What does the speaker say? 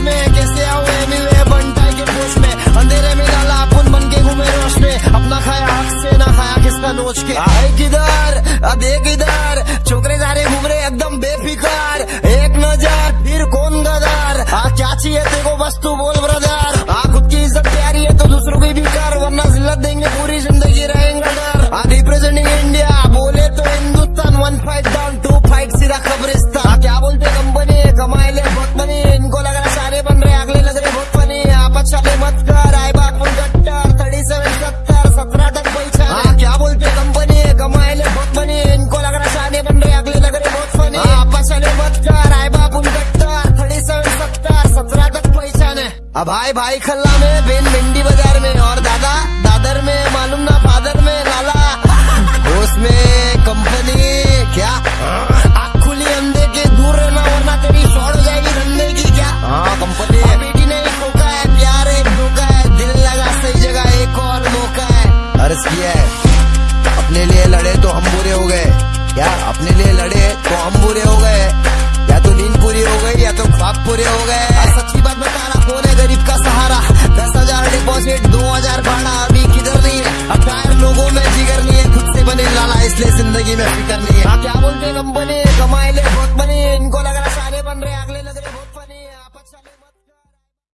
सब में, कैसे आओ मिले बनता के पोष में। अंधेरे में डाला अपन बन के घूमे रोश में। अपना खाया हक से, ना खाया किसका नोच के। आए किधर? देख इधर छोकरे सारे घूम रहे एकदम बेफिकार। एक नज़र, फिर कौन गदर? आ, क्या चाहिए तेरे बस तू बोल, ब्रदर। आ, खुद की इज़्ज़त प्यारी है तो दूसरों की भी कर, वरना जिल्लत देंगे, पूरी ज़िंदगी रहेंगे, डर। आ रिप्रेजेंटिंग इंडिया बोले तो Hindustan one fight down to fight सीधा कब्रिस्तान अच्छा मत कर गट्टर थर्टी सेवन सत्तर सत्रह तक पैसा हाँ, क्या बोलते कंपनी कमाए ले बहुत बनी इनको लग रहा शादी बन रहे अगले लग रहे बहुत फनी। आप ले मत कर गट्टर थर्टी सेवन सत्तर सत्रह तक पैसा भाई भाई खल्ला में बिन भिंडी है अर्ज़ किया है। अपने लिए लड़े तो हम बुरे हो गए। क्या अपने लिए लड़े तो हम बुरे हो गए। या तो नींद पूरी हो गई या तो ख्वाब पूरे हो गए। सच्ची बात बता रहा कौन है गरीब का सहारा। दस हज़ार डिपॉजिट दो हज़ार भाड़ा अभी किधर नहीं है? अब लोगों में जिगर नहीं है खुद से बने लाला इसलिए ज़िंदगी में फिकर नहीं है। हाँ, क्या बोलते कंपनी